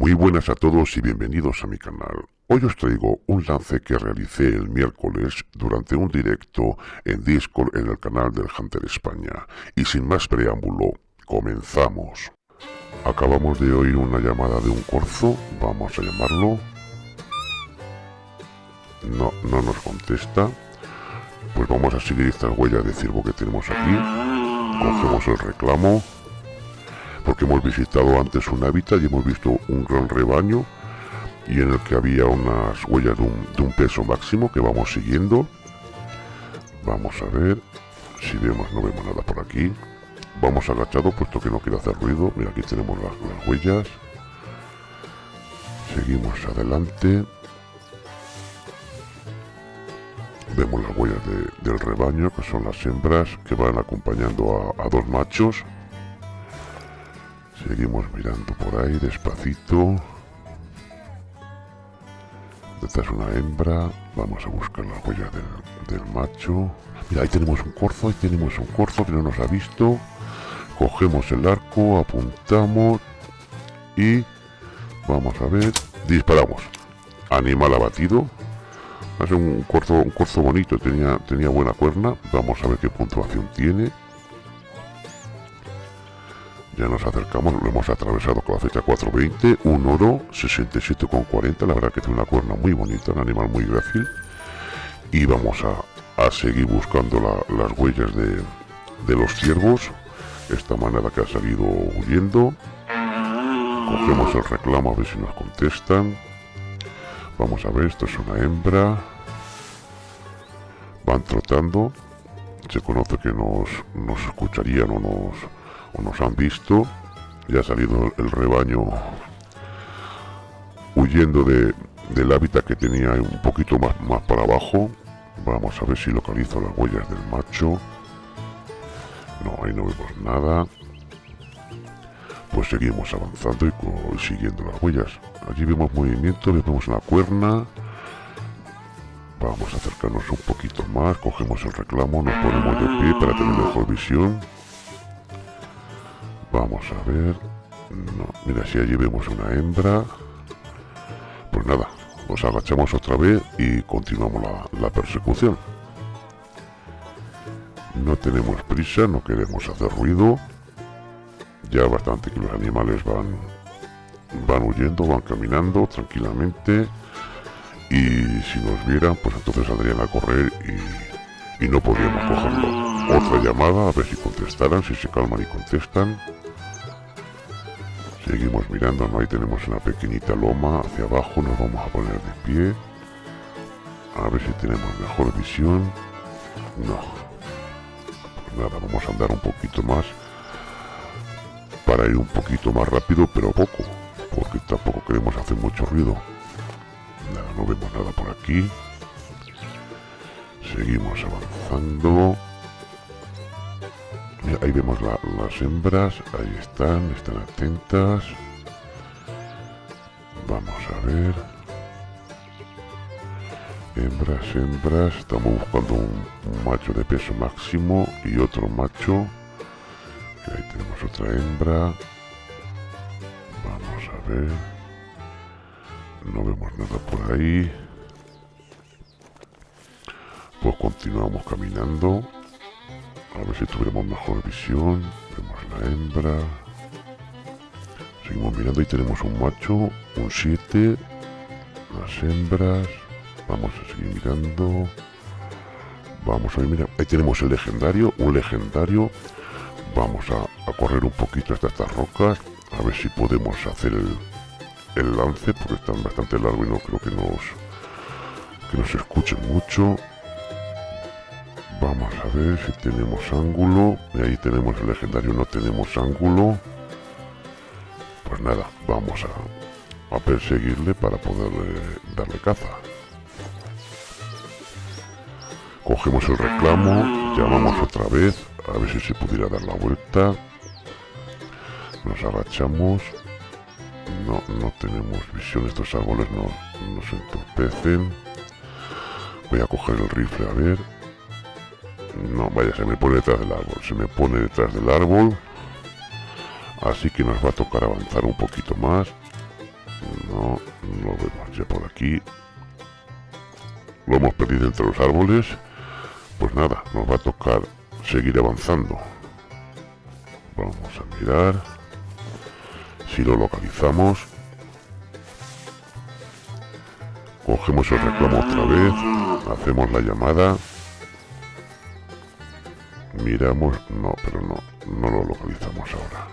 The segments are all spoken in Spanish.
Muy buenas a todos y bienvenidos a mi canal. Hoy os traigo un lance que realicé el miércoles durante un directo en Discord en el canal del Hunter España. Y sin más preámbulo, comenzamos. Acabamos de oír una llamada de un corzo, vamos a llamarlo. No, no nos contesta. Pues vamos a seguir estas huellas de ciervo que tenemos aquí. Cogemos el reclamo porque hemos visitado antes un hábitat y hemos visto un gran rebaño y en el que había unas huellas de un, peso máximo que vamos siguiendo. Vamos a ver si vemos no vemos nada por aquí. Vamos agachado puesto que no quiero hacer ruido. Mira aquí tenemos las, huellas. Seguimos adelante. Vemos las huellas del rebaño que son las hembras que van acompañando a dos machos Seguimos mirando por ahí despacito. Esta es una hembra. Vamos a buscar la huella del, macho. Mira, ahí tenemos un corzo, ahí tenemos un corzo que no nos ha visto. Cogemos el arco, apuntamos y vamos a ver. Disparamos. Animal abatido. Es un corzo, un corzo bonito, tenía, tenía buena cuerna. Vamos a ver qué puntuación tiene. Ya nos acercamos, lo hemos atravesado con la fecha 420, un oro 67,40, la verdad que tiene una cuerna muy bonita, un animal muy grácil. Y vamos a, seguir buscando las huellas de, los ciervos, esta manera que ha salido huyendo. Cogemos el reclamo a ver si nos contestan. Vamos a ver, esto es una hembra. Van trotando. Se conoce que nos, nos escucharían o nos o nos han visto, ya ha salido el rebaño huyendo de, del hábitat que tenía un poquito más, más para abajo. Vamos a ver si localizo las huellas del macho. No, ahí no vemos nada. Pues seguimos avanzando y siguiendo las huellas. Allí vemos movimiento, vemos una cuerna. Vamos a acercarnos un poquito más, cogemos el reclamo, nos ponemos de pie para tener mejor visión. Vamos a ver. Mira, si allí vemos una hembra. Pues nada, nos agachamos otra vez y continuamos la, persecución. No tenemos prisa, no queremos hacer ruido. Ya bastante que los animales van, van huyendo, van caminando tranquilamente. Y si nos vieran, pues entonces saldrían a correr y, y no podríamos cogerlo. Otra llamada, a ver si contestaran, si se calman y contestan. Seguimos mirando, ¿no? ahí tenemos una pequeñita loma hacia abajo, nos vamos a poner de pie. A ver si tenemos mejor visión. No. Pues nada, vamos a andar un poquito más. Para ir un poquito más rápido, pero poco. Porque tampoco queremos hacer mucho ruido. Nada, no vemos nada por aquí. Seguimos avanzando ahí vemos las hembras, ahí están, están atentas. Vamos a ver. Hembras, hembras, estamos buscando un, macho de peso máximo y otro macho. ahí tenemos otra hembra. Vamos a ver. No vemos nada por ahí. Pues continuamos caminando. A ver si tuviéramos mejor visión. Vemos la hembra. Seguimos mirando y tenemos un macho, un 7. Las hembras. Vamos a seguir mirando. Vamos a ver, mira, ahí tenemos el legendario, un legendario. Vamos a, correr un poquito hasta estas rocas. A ver si podemos hacer el, el lance, porque están bastante largo y no creo que nos, que nos escuchen mucho. Vamos a ver si tenemos ángulo. Ahí tenemos el legendario, no tenemos ángulo. Pues nada, vamos a, a perseguirle para poder darle caza. Cogemos el reclamo, llamamos otra vez, a ver si se pudiera dar la vuelta. Nos agachamos. No, no tenemos visión, estos árboles no, nos entorpecen. Voy a coger el rifle a ver. No, vaya, se me pone detrás del árbol. Se me pone detrás del árbol. Así que nos va a tocar avanzar un poquito más. No, no lo vemos ya por aquí. Lo hemos perdido entre los árboles. Pues nada, nos va a tocar seguir avanzando. Vamos a mirar. Si lo localizamos. Cogemos el reclamo otra vez. Hacemos la llamada. Miramos. No, pero no. No lo localizamos ahora.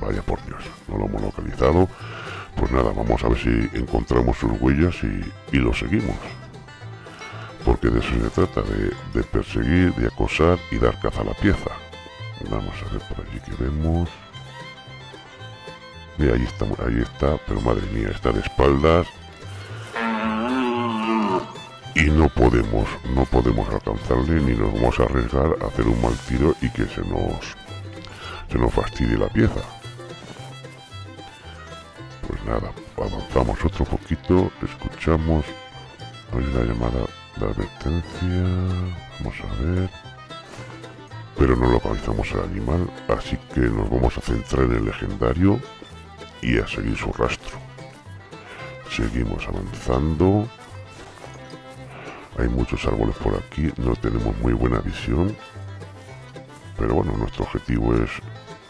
Vaya por Dios. No lo hemos localizado. Pues nada, vamos a ver si encontramos sus huellas y, y lo seguimos. Porque de eso se trata, de, de perseguir, de acosar y dar caza a la pieza. Vamos a ver por allí que vemos. Mira, ahí está, ahí está, pero madre mía, está de espaldas. Y no podemos, no podemos alcanzarle ni nos vamos a arriesgar a hacer un mal tiro y que se nos, se nos fastidie la pieza. Pues nada, avanzamos otro poquito, escuchamos, hay una llamada de advertencia, vamos a ver, pero no localizamos al animal, así que nos vamos a centrar en el legendario y a seguir su rastro. Seguimos avanzando. Hay muchos árboles por aquí, no tenemos muy buena visión. Pero bueno, nuestro objetivo es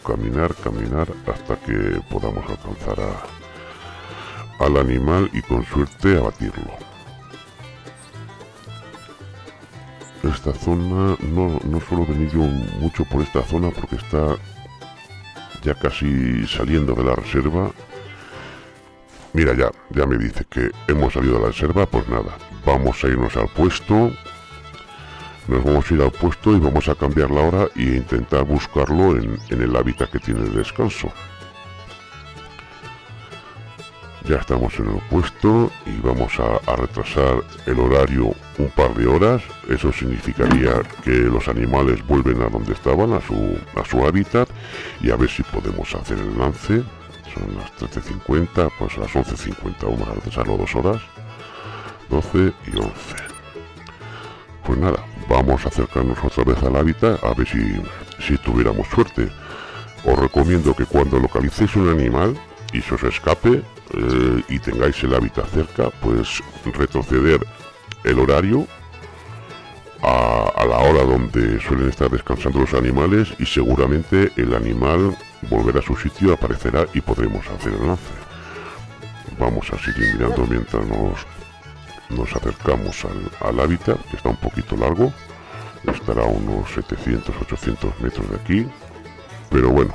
caminar, caminar hasta que podamos alcanzar a, al animal y con suerte abatirlo. Esta zona, no, no suelo venir yo mucho por esta zona porque está ya casi saliendo de la reserva. Mira, ya, ya me dice que hemos salido de la reserva, pues nada, vamos a irnos al puesto. Nos vamos a ir al puesto y vamos a cambiar la hora e intentar buscarlo en, el hábitat que tiene el descanso. Ya estamos en el puesto y vamos a, a, retrasar el horario un par de horas. Eso significaría que los animales vuelven a donde estaban, a su, a su hábitat. Y a ver si podemos hacer el lance. Son las 13.50, pues a las 11.50 vamos a retrasarlo dos horas. 12 y 11. Pues nada, vamos a acercarnos otra vez al hábitat a ver si, si tuviéramos suerte. Os recomiendo que cuando localicéis un animal y se os escape, eh, y tengáis el hábitat cerca, pues retroceder el horario a, a, la hora donde suelen estar descansando los animales y seguramente el animal volverá a su sitio, aparecerá y podremos hacer el lance. Vamos a seguir mirando mientras nos, nos acercamos al, hábitat, que está un poquito largo, estará a unos 700-800 metros de aquí, pero bueno,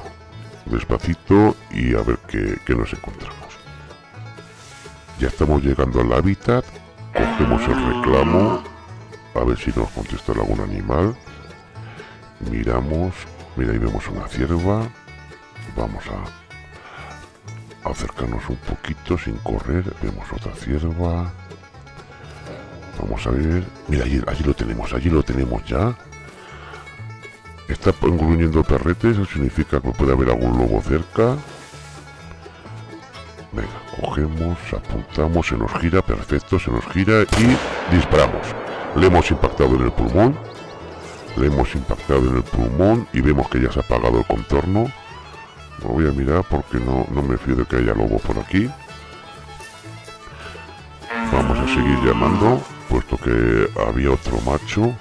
despacito y a ver qué, qué nos encontramos. Ya estamos llegando al hábitat. Cogemos el reclamo. A ver si nos contesta algún animal. Miramos. Mira, ahí vemos una cierva. Vamos a acercarnos un poquito sin correr. Vemos otra cierva. Vamos a ver. Mira, allí, allí lo tenemos. Allí lo tenemos ya. Está engruñendo perretes. Eso significa que puede haber algún lobo cerca. Venga, cogemos, apuntamos, se nos gira, perfecto, se nos gira y disparamos. Le hemos impactado en el pulmón. Le hemos impactado en el pulmón y vemos que ya se ha apagado el contorno. Lo voy a mirar porque no, no me fío de que haya lobo por aquí. Vamos a seguir llamando, puesto que había otro macho.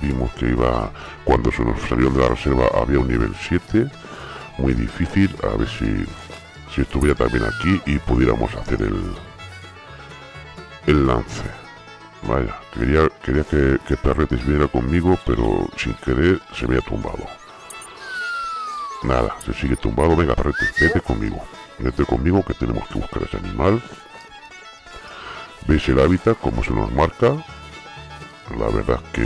Vimos que iba, cuando se nos salió de la reserva había un nivel 7. Muy difícil, a ver si si estuviera también aquí y pudiéramos hacer el el lance vaya quería quería que, que Perretes viniera conmigo pero sin querer se me ha tumbado nada se sigue tumbado venga Perretes vete conmigo vete conmigo que tenemos que buscar ese animal veis el hábitat como se nos marca. La verdad que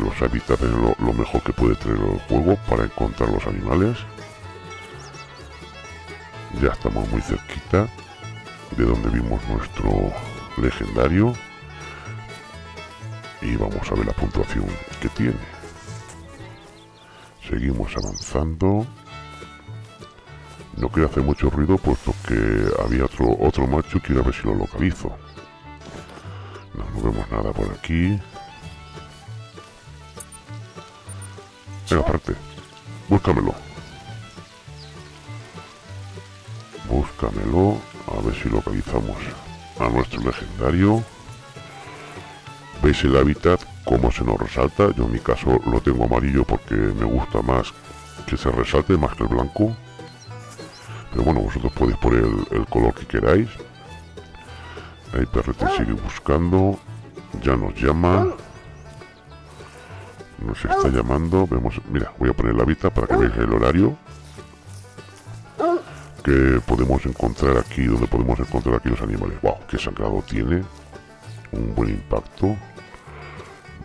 los hábitats es lo, lo mejor que puede tener el juego para encontrar los animales. Ya estamos muy cerquita de donde vimos nuestro legendario. Y vamos a ver la puntuación que tiene. Seguimos avanzando. No quiero hacer mucho ruido puesto que había otro otro macho quiero ver si lo localizo no, vemos nada por aquí venga aparte búscamelo búscamelo A ver si localizamos a nuestro legendario. ¿Veis el hábitat? Cómo se nos resalta. Yo en mi caso lo tengo amarillo porque me gusta más que se resalte más que el blanco. Pero bueno, vosotros podéis poner el, color que queráis. Ahí Perrete sigue buscando. Ya nos llama. Nos está llamando. Vemos, mira, voy a poner la vista para que veáis el horario que podemos encontrar aquí, donde podemos encontrar aquí los animales. ¡Wow! ¡Qué sangrado tiene! Un buen impacto.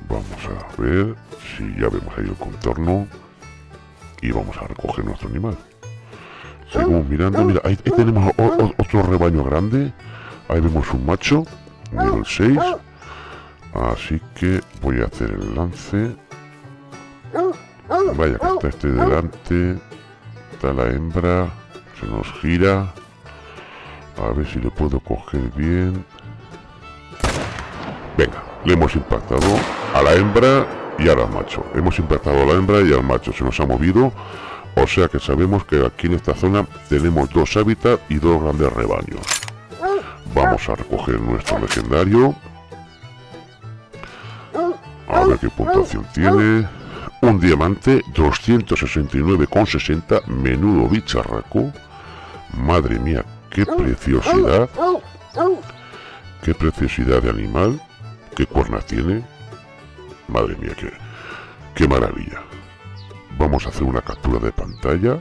Vamos a ver si ya vemos ahí el contorno. Y vamos a recoger nuestro animal. Seguimos mirando. Mira, ahí, tenemos otro rebaño grande. Ahí vemos un macho, nivel 6. Así que voy a hacer el lance. Vaya, que está este delante. Está la hembra. Se nos gira. A ver si le puedo coger bien. Venga, le hemos impactado a la hembra y al macho. Hemos impactado a la hembra y al macho. Se nos ha movido. O sea que sabemos que aquí en esta zona tenemos dos hábitats y dos grandes rebaños. Vamos a recoger nuestro legendario. A ver qué puntuación tiene. Un diamante, 269,60. Menudo bicharraco. Madre mía, qué preciosidad. Qué preciosidad de animal. Qué cuernas tiene. Madre mía, qué, qué maravilla. Vamos a hacer una captura de pantalla.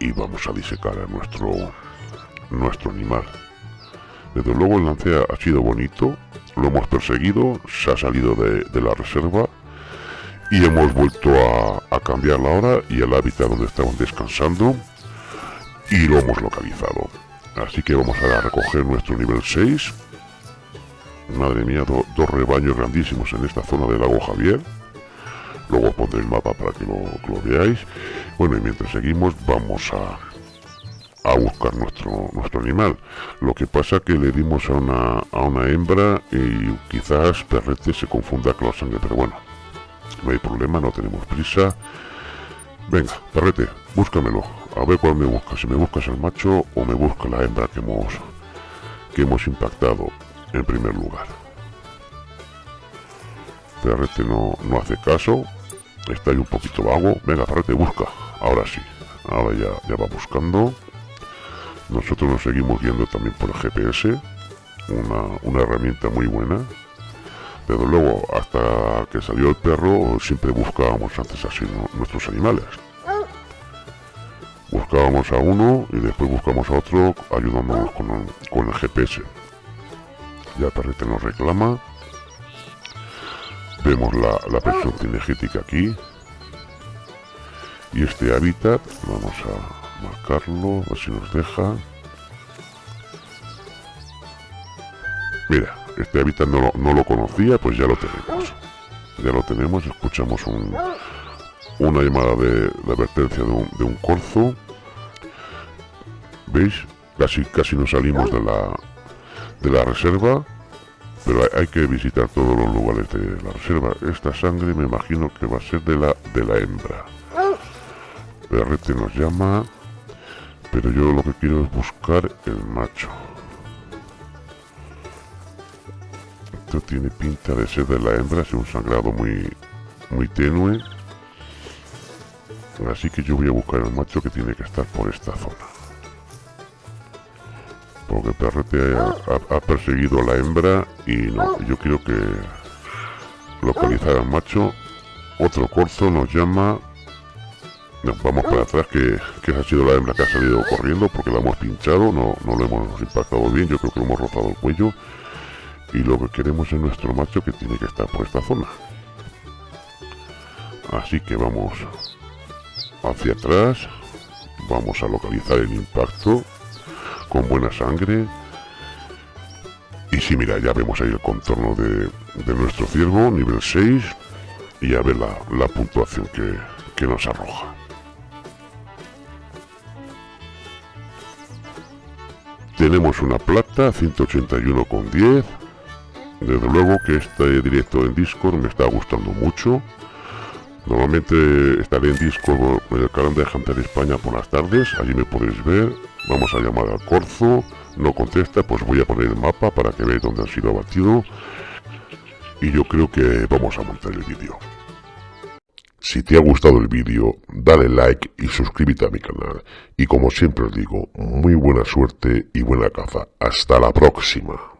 Y vamos a disecar a nuestro, nuestro animal. Desde luego el lance ha sido bonito. Lo hemos perseguido. Se ha salido de, la reserva. Y hemos vuelto a, cambiar la hora y el hábitat donde estaban descansando y lo hemos localizado. Así que vamos a recoger nuestro nivel 6. Madre mía, dos rebaños grandísimos en esta zona del lago Javier. Luego pondré el mapa para que lo, veáis. Bueno, y mientras seguimos vamos a, a buscar nuestro, nuestro animal. Lo que pasa que le dimos a una, a una hembra y quizás Perrete se confunda con la sangre, pero bueno, no hay problema, no tenemos prisa. Venga, Perrete, búscamelo. A ver cuál me busca, si me buscas el macho o me busca la hembra que hemos, que hemos impactado en primer lugar. Perrete no, no hace caso, está ahí un poquito vago. Venga, Perrete, busca. Ahora sí, ahora ya, ya va buscando. Nosotros nos seguimos viendo también por el GPS, una, una herramienta muy buena. Pero luego, hasta que salió el perro, siempre buscábamos antes así nuestros animales buscábamos a uno y después buscamos a otro ayudándonos con, el GPS. Ya Perrete nos reclama. Vemos la, la presión cinegética aquí. Y este hábitat, vamos a marcarlo, a ver si nos deja. Mira, este hábitat no, no lo conocía, pues ya lo tenemos. Ya lo tenemos, escuchamos un, una llamada de, advertencia de un, de un, corzo. ¿Veis? Casi, casi nos salimos de la, de la reserva. Pero hay, que visitar todos los lugares de la reserva. Esta sangre me imagino que va a ser de la, de la hembra. Perrete nos llama. Pero yo lo que quiero es buscar el macho. Esto tiene pinta de ser de la hembra, es un sangrado muy, muy tenue. Así que yo voy a buscar el macho que tiene que estar por esta zona. Porque Perrete ha, perseguido a la hembra y no, yo quiero que localizar al macho. Otro corzo nos llama. Vamos para atrás que, que ha sido la hembra que ha salido corriendo porque la hemos pinchado, no, no lo hemos impactado bien, yo creo que lo hemos rozado el cuello. Y lo que queremos es nuestro macho que tiene que estar por esta zona. Así que vamos hacia atrás vamos a localizar el impacto con buena sangre y si mira ya vemos ahí el contorno de, nuestro ciervo nivel 6 y a ver la, puntuación que, que nos arroja tenemos una plata 181,10 desde luego que este directo en Discord me está gustando mucho Normalmente estaré en Discord en el canal de Hunter España por las tardes, allí me podéis ver. Vamos a llamar al corzo. No contesta, pues voy a poner el mapa para que veáis dónde han sido abatidos. Y yo creo que vamos a montar el vídeo. Si te ha gustado el vídeo, dale like y suscríbete a mi canal. Y como siempre os digo, muy buena suerte y buena caza. Hasta la próxima.